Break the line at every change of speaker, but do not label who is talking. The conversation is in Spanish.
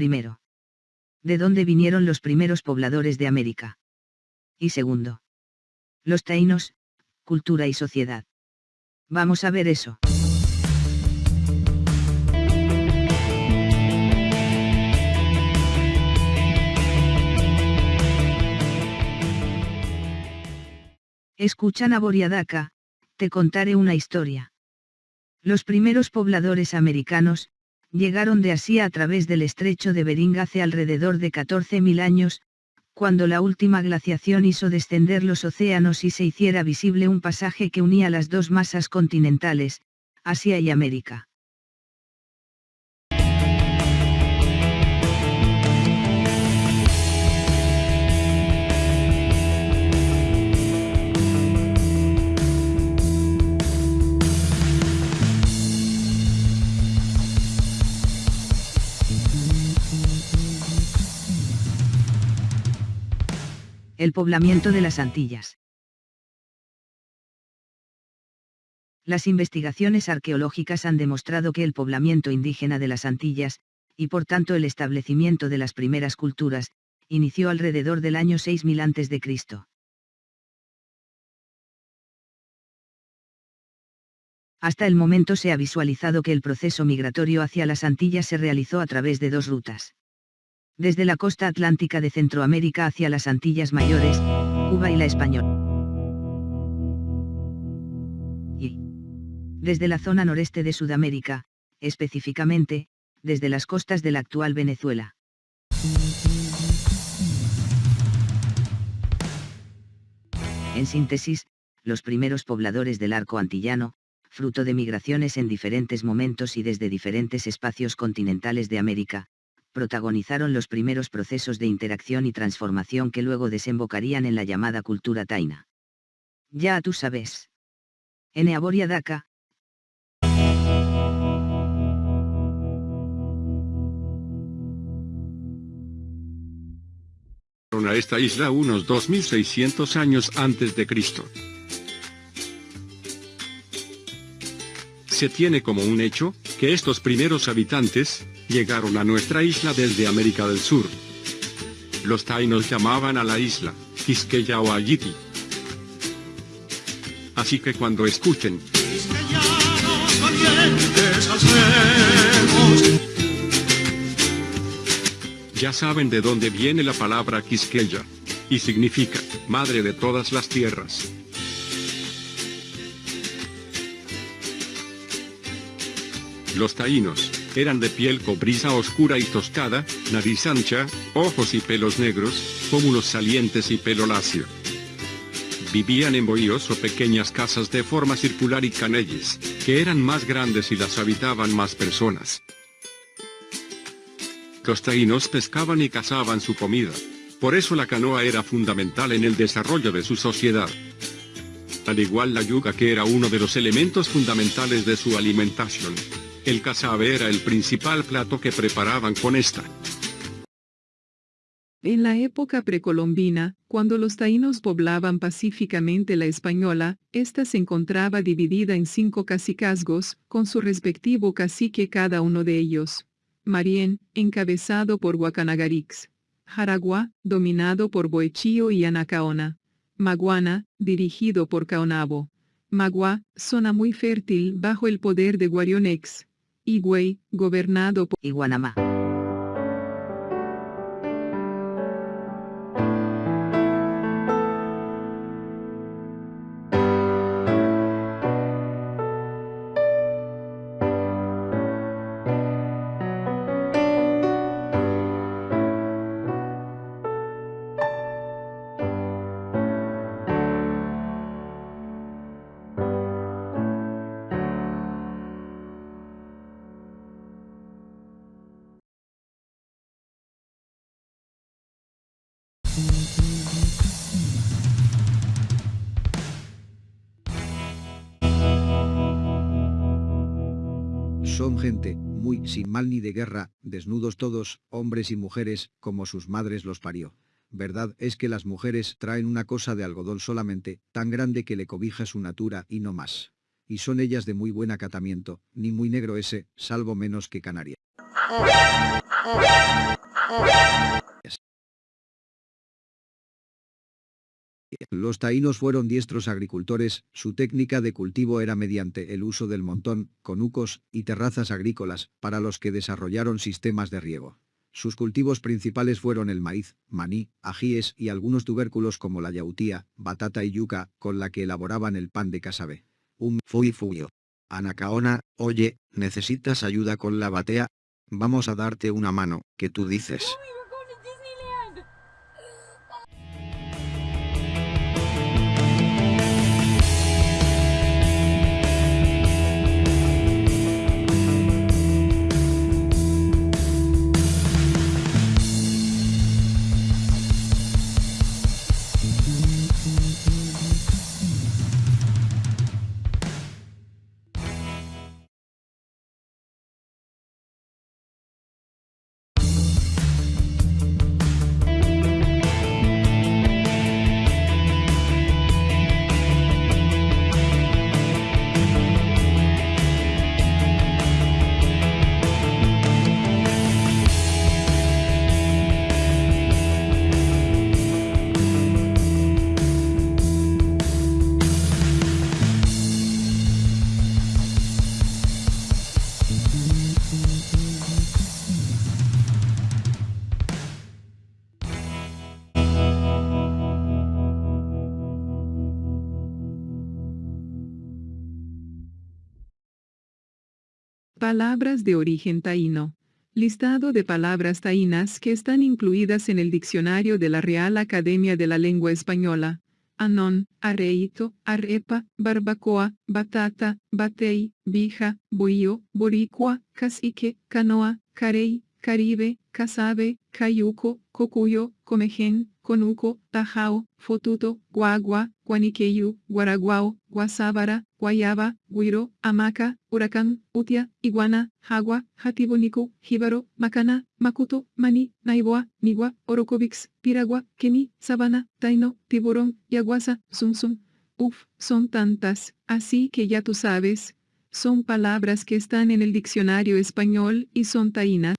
Primero. ¿De dónde vinieron los primeros pobladores de América? Y segundo. Los taínos, cultura y sociedad. Vamos a ver eso. Escuchan a te contaré una historia. Los primeros pobladores americanos, llegaron de Asia a través del estrecho de Bering hace alrededor de 14.000 años, cuando la última glaciación hizo descender los océanos y se hiciera visible un pasaje que unía las dos masas continentales, Asia y América. El poblamiento de las Antillas. Las investigaciones arqueológicas han demostrado que el poblamiento indígena de las Antillas, y por tanto el establecimiento de las primeras culturas, inició alrededor del año 6000 a.C. Hasta el momento se ha visualizado que el proceso migratorio hacia las Antillas se realizó a través de dos rutas desde la costa atlántica de Centroamérica hacia las Antillas Mayores, Cuba y la Española. Y desde la zona noreste de Sudamérica, específicamente, desde las costas de la actual Venezuela. En síntesis, los primeros pobladores del arco antillano, fruto de migraciones en diferentes momentos y desde diferentes espacios continentales de América, protagonizaron los primeros procesos de interacción y transformación que luego desembocarían en la llamada cultura taina. Ya tú sabes. En Eaboria Daka.
a esta isla unos 2600 años antes de Cristo. Se tiene como un hecho, que estos primeros habitantes, llegaron a nuestra isla desde América del Sur. Los tainos llamaban a la isla, Quisqueya o Ayiti. Así que cuando escuchen, ya saben de dónde viene la palabra Quisqueya, y significa, madre de todas las tierras. Los taínos, eran de piel cobriza oscura y tostada, nariz ancha, ojos y pelos negros, pómulos salientes y pelo lacio. Vivían en bohíos o pequeñas casas de forma circular y canelles, que eran más grandes y las habitaban más personas. Los taínos pescaban y cazaban su comida. Por eso la canoa era fundamental en el desarrollo de su sociedad. Al igual la yuca que era uno de los elementos fundamentales de su alimentación. El cazabe era el principal plato que preparaban con esta.
En la época precolombina, cuando los taínos poblaban pacíficamente la española, ésta se encontraba dividida en cinco cacicazgos, con su respectivo cacique cada uno de ellos. Marién, encabezado por Guacanagarix. Jaragua, dominado por Boechío y Anacaona. Maguana, dirigido por Caonabo. Magua, zona muy fértil bajo el poder de Guarionex. Higüey, gobernado por
Iguanamá.
Son gente, muy sin mal ni de guerra, desnudos todos, hombres y mujeres, como sus madres los parió. verdad es que las mujeres traen una cosa de algodón solamente, tan grande que le cobija su natura y no más. Y son ellas de muy buen acatamiento, ni muy negro ese, salvo menos que canaria. Los taínos fueron diestros agricultores, su técnica de cultivo era mediante el uso del montón, conucos y terrazas agrícolas, para los que desarrollaron sistemas de riego. Sus cultivos principales fueron el maíz, maní, ajíes y algunos tubérculos como la yautía, batata y yuca, con la que elaboraban el pan de casabe. Un fui fuyo. Anacaona, oye, ¿necesitas ayuda con la batea? Vamos a darte una mano, ¿qué tú dices?
Palabras de origen taíno. Listado de palabras taínas que están incluidas en el diccionario de la Real Academia de la Lengua Española. Anón, areito, arepa, barbacoa, batata, batei, bija, bohío, boricua, cacique, canoa, carey, caribe, casabe, cayuco, cocuyo, comején, conuco, tajao, fotuto, guagua, guaniqueyu, guaraguao, guasábara, guayaba, guiro, hamaca, huracán, utia, iguana, jagua, jatibonico, jíbaro, macana, macuto, mani, naiboa, nigua, orocovix, piragua, keni, sabana, taino, tiburón, yaguasa, sum sum. Uf, son tantas, así que ya tú sabes. Son palabras que están en el diccionario español y son taínas.